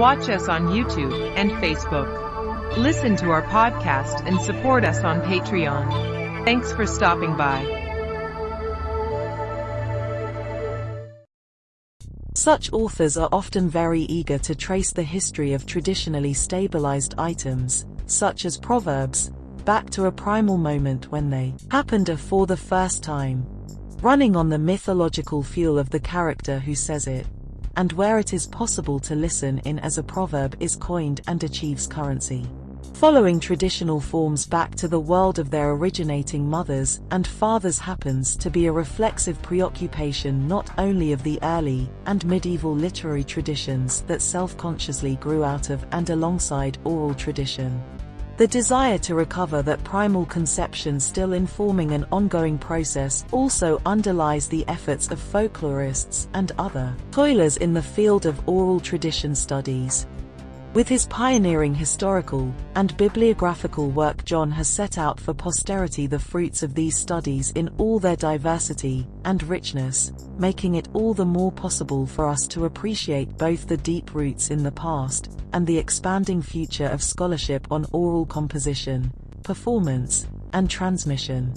Watch us on YouTube and Facebook. Listen to our podcast and support us on Patreon. Thanks for stopping by. Such authors are often very eager to trace the history of traditionally stabilized items, such as proverbs, back to a primal moment when they happened for the first time, running on the mythological fuel of the character who says it, and where it is possible to listen in as a proverb is coined and achieves currency. Following traditional forms back to the world of their originating mothers and fathers happens to be a reflexive preoccupation not only of the early and medieval literary traditions that self-consciously grew out of and alongside oral tradition, the desire to recover that primal conception still informing an ongoing process also underlies the efforts of folklorists and other toilers in the field of oral tradition studies. With his pioneering historical and bibliographical work John has set out for posterity the fruits of these studies in all their diversity and richness, making it all the more possible for us to appreciate both the deep roots in the past and the expanding future of scholarship on oral composition, performance, and transmission.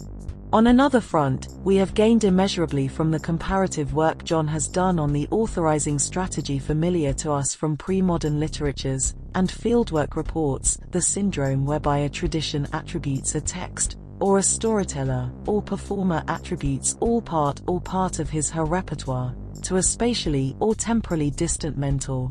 On another front, we have gained immeasurably from the comparative work John has done on the authorizing strategy familiar to us from pre-modern literatures, and fieldwork reports, the syndrome whereby a tradition attributes a text, or a storyteller, or performer attributes all part or part of his her repertoire, to a spatially or temporally distant mentor.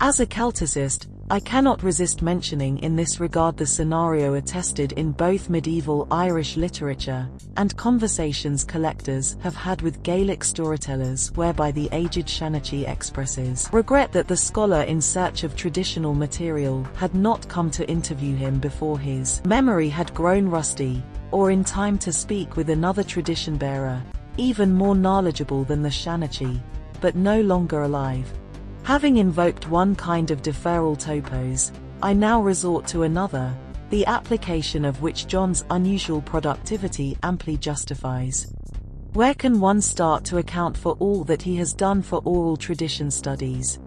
As a Celticist, I cannot resist mentioning in this regard the scenario attested in both medieval Irish literature and conversations collectors have had with Gaelic storytellers whereby the aged Shanachie expresses regret that the scholar in search of traditional material had not come to interview him before his memory had grown rusty, or in time to speak with another tradition bearer, even more knowledgeable than the Shanachie, but no longer alive. Having invoked one kind of deferral topos, I now resort to another, the application of which John's unusual productivity amply justifies. Where can one start to account for all that he has done for oral tradition studies?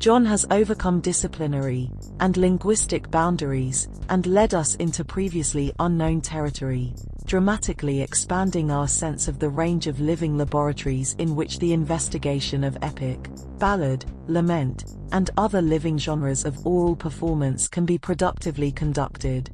John has overcome disciplinary and linguistic boundaries and led us into previously unknown territory, dramatically expanding our sense of the range of living laboratories in which the investigation of epic, ballad, lament, and other living genres of oral performance can be productively conducted.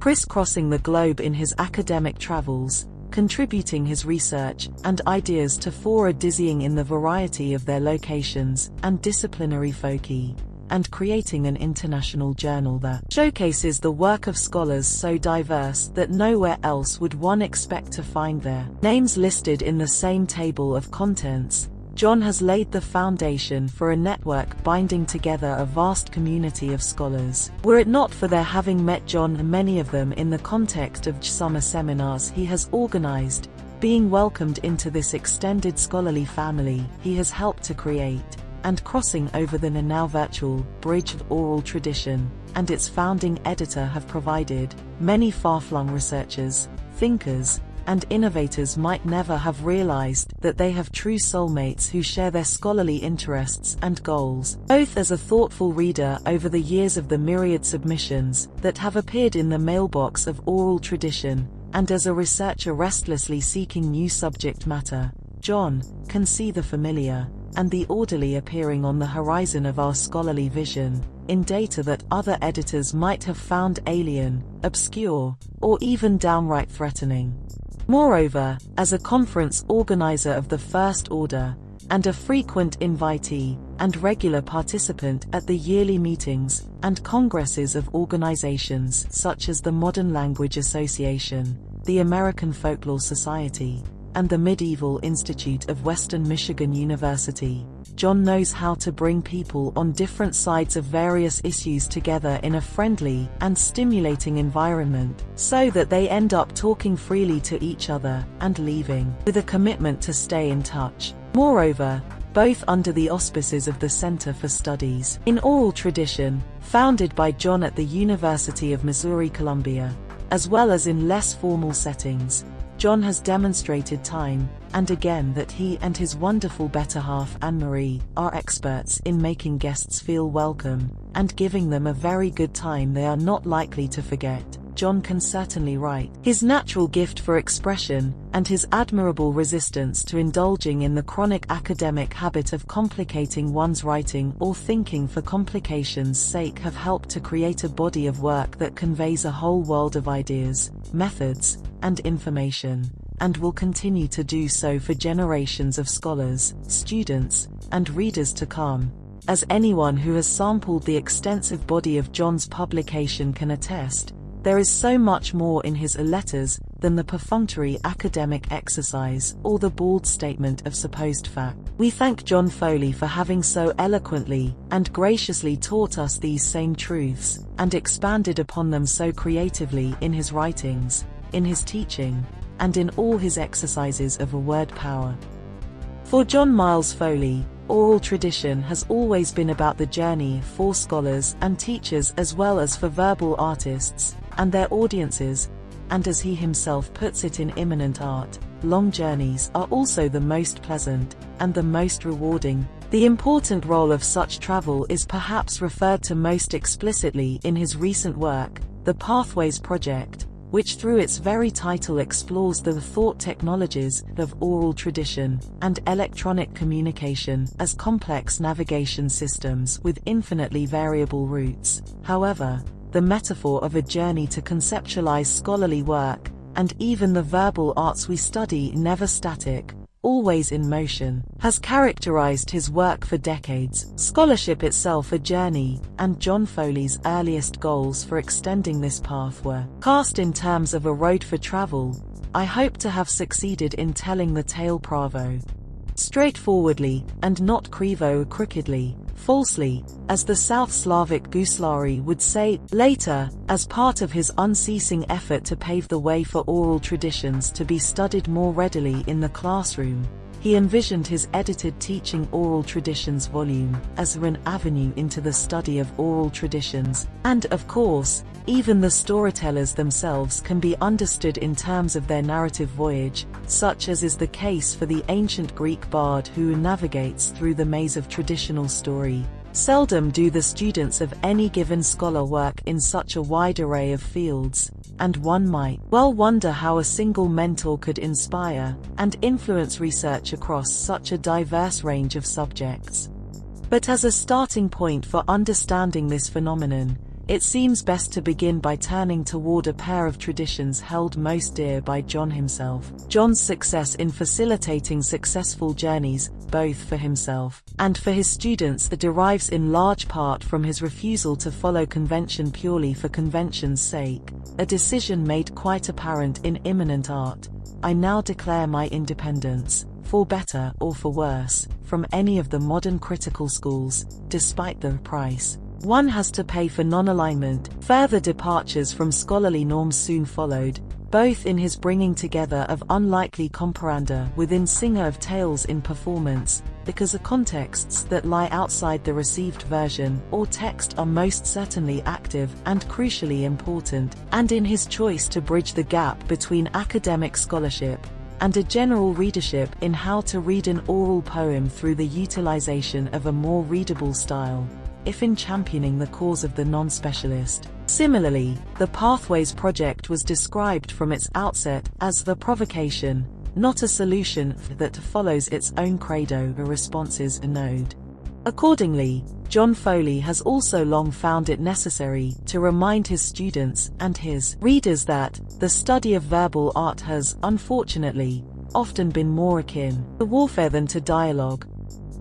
Crisscrossing the globe in his academic travels, contributing his research and ideas to fora dizzying in the variety of their locations and disciplinary foci, and creating an international journal that showcases the work of scholars so diverse that nowhere else would one expect to find their names listed in the same table of contents, John has laid the foundation for a network binding together a vast community of scholars. Were it not for their having met John and many of them in the context of summer seminars he has organized, being welcomed into this extended scholarly family he has helped to create, and crossing over the now virtual bridge of oral tradition, and its founding editor have provided, many far-flung researchers, thinkers, and innovators might never have realized that they have true soulmates who share their scholarly interests and goals. Both as a thoughtful reader over the years of the myriad submissions that have appeared in the mailbox of oral tradition, and as a researcher restlessly seeking new subject matter, John can see the familiar and the orderly appearing on the horizon of our scholarly vision, in data that other editors might have found alien, obscure, or even downright threatening. Moreover, as a conference organizer of the First Order, and a frequent invitee and regular participant at the yearly meetings and congresses of organizations such as the Modern Language Association, the American Folklore Society, and the Medieval Institute of Western Michigan University, John knows how to bring people on different sides of various issues together in a friendly and stimulating environment, so that they end up talking freely to each other and leaving with a commitment to stay in touch. Moreover, both under the auspices of the Center for Studies in Oral Tradition, founded by John at the University of Missouri-Columbia, as well as in less formal settings, John has demonstrated time, and again that he and his wonderful better half Anne-Marie are experts in making guests feel welcome and giving them a very good time they are not likely to forget. John can certainly write. His natural gift for expression, and his admirable resistance to indulging in the chronic academic habit of complicating one's writing or thinking for complication's sake have helped to create a body of work that conveys a whole world of ideas, methods, and information, and will continue to do so for generations of scholars, students, and readers to come. As anyone who has sampled the extensive body of John's publication can attest, there is so much more in his letters than the perfunctory academic exercise or the bald statement of supposed fact. We thank John Foley for having so eloquently and graciously taught us these same truths and expanded upon them so creatively in his writings, in his teaching, and in all his exercises of a word power. For John Miles Foley, oral tradition has always been about the journey for scholars and teachers as well as for verbal artists, and their audiences, and as he himself puts it in immanent art, long journeys are also the most pleasant and the most rewarding. The important role of such travel is perhaps referred to most explicitly in his recent work, the Pathways Project, which through its very title explores the thought technologies of oral tradition and electronic communication as complex navigation systems with infinitely variable routes. However, the metaphor of a journey to conceptualize scholarly work, and even the verbal arts we study never static, always in motion, has characterized his work for decades. Scholarship itself a journey, and John Foley's earliest goals for extending this path were cast in terms of a road for travel. I hope to have succeeded in telling the tale pravo. Straightforwardly, and not krivo crookedly, falsely, as the South Slavic Guslari would say later, as part of his unceasing effort to pave the way for oral traditions to be studied more readily in the classroom. He envisioned his edited Teaching Oral Traditions volume as an avenue into the study of oral traditions, and of course, even the storytellers themselves can be understood in terms of their narrative voyage, such as is the case for the ancient Greek bard who navigates through the maze of traditional story. Seldom do the students of any given scholar work in such a wide array of fields, and one might well wonder how a single mentor could inspire and influence research across such a diverse range of subjects. But as a starting point for understanding this phenomenon, it seems best to begin by turning toward a pair of traditions held most dear by John himself. John's success in facilitating successful journeys, both for himself and for his students that derives in large part from his refusal to follow convention purely for convention's sake, a decision made quite apparent in immanent art. I now declare my independence, for better or for worse, from any of the modern critical schools, despite the price one has to pay for non-alignment. Further departures from scholarly norms soon followed, both in his bringing together of unlikely comparanda within Singer of Tales in performance, because the contexts that lie outside the received version or text are most certainly active and crucially important, and in his choice to bridge the gap between academic scholarship and a general readership in how to read an oral poem through the utilization of a more readable style if in championing the cause of the non-specialist. Similarly, the Pathways project was described from its outset as the provocation, not a solution that follows its own credo responses a node. Accordingly, John Foley has also long found it necessary to remind his students and his readers that the study of verbal art has, unfortunately, often been more akin to warfare than to dialogue,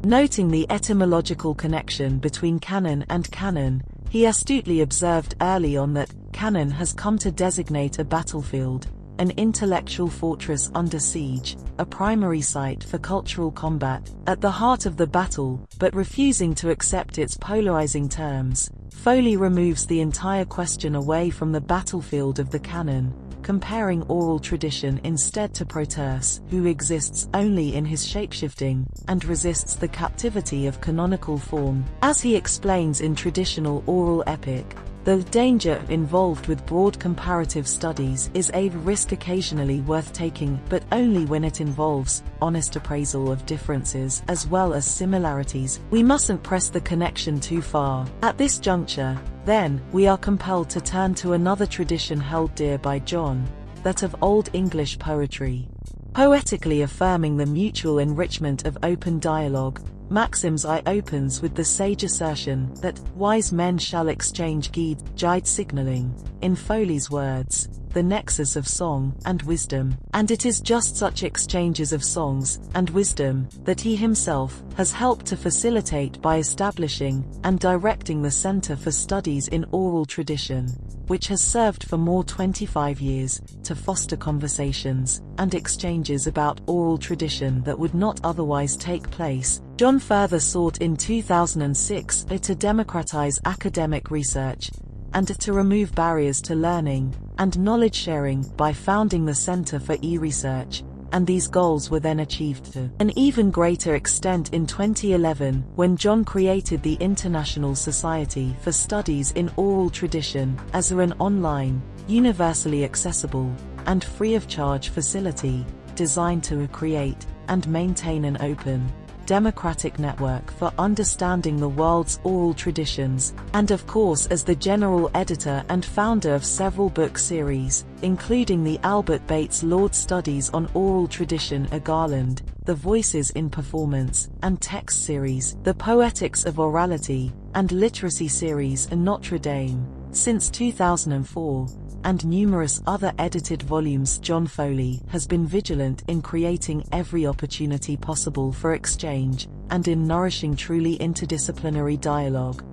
Noting the etymological connection between canon and cannon, he astutely observed early on that canon has come to designate a battlefield, an intellectual fortress under siege, a primary site for cultural combat, at the heart of the battle, but refusing to accept its polarizing terms. Foley removes the entire question away from the battlefield of the canon, comparing oral tradition instead to Proteus, who exists only in his shapeshifting, and resists the captivity of canonical form. As he explains in traditional oral epic, The danger involved with broad comparative studies is a risk occasionally worth taking, but only when it involves honest appraisal of differences as well as similarities. We mustn't press the connection too far. At this juncture, then, we are compelled to turn to another tradition held dear by John, that of Old English poetry. Poetically affirming the mutual enrichment of open dialogue, Maxims I opens with the sage assertion that wise men shall exchange guide, guide signaling, in Foley's words, the nexus of song and wisdom, and it is just such exchanges of songs and wisdom that he himself has helped to facilitate by establishing and directing the Center for Studies in Oral Tradition, which has served for more 25 years to foster conversations and exchanges about oral tradition that would not otherwise take place. John further sought in 2006 to democratize academic research and to remove barriers to learning and knowledge sharing by founding the Center for E-Research, and these goals were then achieved to an even greater extent in 2011 when John created the International Society for Studies in Oral Tradition as an online, universally accessible, and free of charge facility designed to create and maintain an open, democratic network for understanding the world's oral traditions, and of course as the general editor and founder of several book series, including the Albert Bates Lord Studies on Oral Tradition A Garland, The Voices in Performance, and Text series, The Poetics of Orality, and Literacy series in Notre Dame, since 2004 and numerous other edited volumes John Foley has been vigilant in creating every opportunity possible for exchange, and in nourishing truly interdisciplinary dialogue.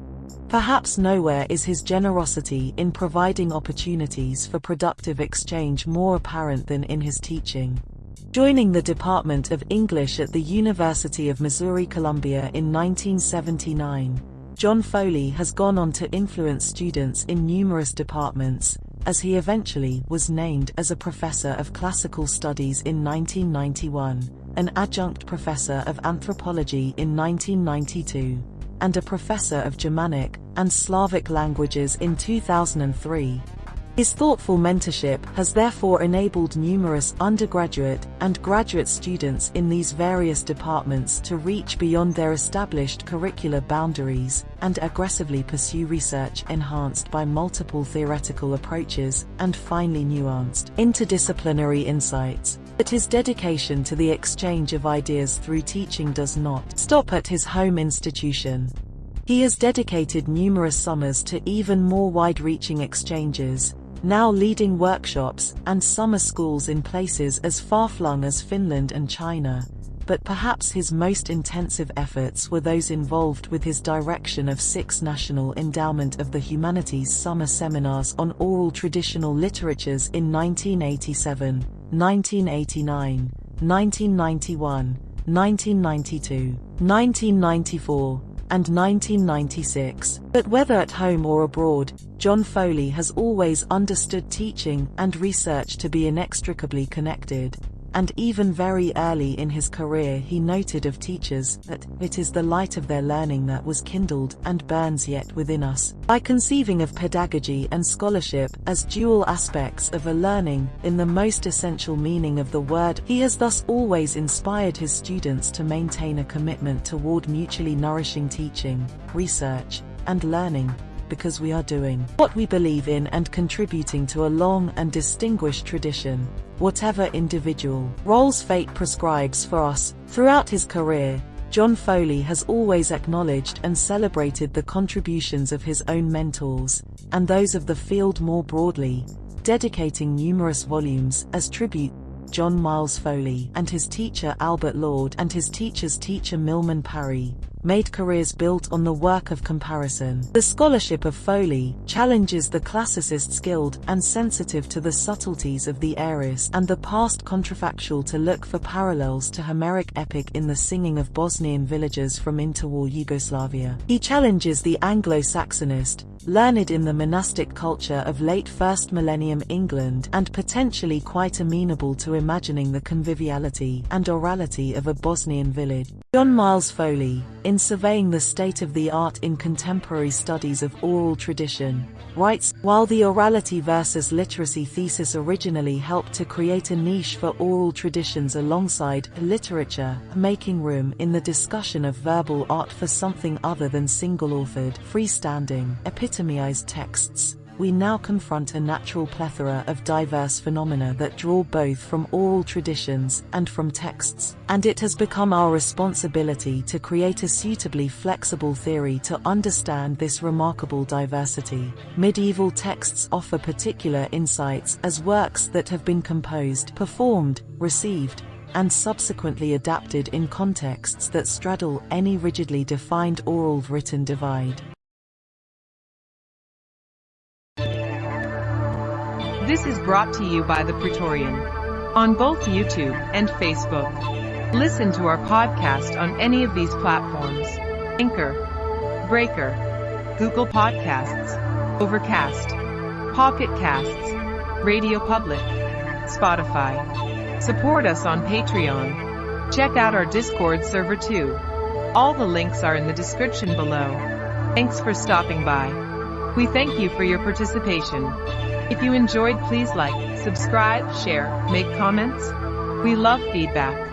Perhaps nowhere is his generosity in providing opportunities for productive exchange more apparent than in his teaching. Joining the Department of English at the University of Missouri-Columbia in 1979, John Foley has gone on to influence students in numerous departments, as he eventually was named as a professor of classical studies in 1991, an adjunct professor of anthropology in 1992, and a professor of Germanic and Slavic languages in 2003. His thoughtful mentorship has therefore enabled numerous undergraduate and graduate students in these various departments to reach beyond their established curricular boundaries and aggressively pursue research enhanced by multiple theoretical approaches and finely nuanced interdisciplinary insights. But his dedication to the exchange of ideas through teaching does not stop at his home institution. He has dedicated numerous summers to even more wide-reaching exchanges, now leading workshops and summer schools in places as far-flung as Finland and China, but perhaps his most intensive efforts were those involved with his direction of six National Endowment of the Humanities summer seminars on oral traditional literatures in 1987, 1989, 1991, 1992, 1994, and 1996. But whether at home or abroad, John Foley has always understood teaching and research to be inextricably connected and even very early in his career he noted of teachers that it is the light of their learning that was kindled and burns yet within us. By conceiving of pedagogy and scholarship as dual aspects of a learning in the most essential meaning of the word, he has thus always inspired his students to maintain a commitment toward mutually nourishing teaching, research, and learning because we are doing what we believe in and contributing to a long and distinguished tradition, whatever individual roles fate prescribes for us. Throughout his career, John Foley has always acknowledged and celebrated the contributions of his own mentors, and those of the field more broadly, dedicating numerous volumes as tribute John Miles Foley and his teacher Albert Lord and his teacher's teacher Milman Parry, made careers built on the work of comparison. The scholarship of Foley challenges the classicist skilled and sensitive to the subtleties of the aorist and the past contrafactual to look for parallels to Homeric epic in the singing of Bosnian villagers from interwar Yugoslavia. He challenges the Anglo-Saxonist, learned in the monastic culture of late first millennium England and potentially quite amenable to imagining the conviviality and orality of a Bosnian village. John Miles Foley, in surveying the state of the art in contemporary studies of oral tradition, writes, while the orality versus literacy thesis originally helped to create a niche for oral traditions alongside literature, making room in the discussion of verbal art for something other than single-authored, freestanding, epitomized texts we now confront a natural plethora of diverse phenomena that draw both from oral traditions and from texts, and it has become our responsibility to create a suitably flexible theory to understand this remarkable diversity. Medieval texts offer particular insights as works that have been composed, performed, received, and subsequently adapted in contexts that straddle any rigidly defined oral written divide. This is brought to you by The Praetorian on both YouTube and Facebook. Listen to our podcast on any of these platforms Anchor, Breaker, Google Podcasts, Overcast, Pocket Casts, Radio Public, Spotify. Support us on Patreon. Check out our Discord server too. All the links are in the description below. Thanks for stopping by. We thank you for your participation. If you enjoyed please like, subscribe, share, make comments. We love feedback.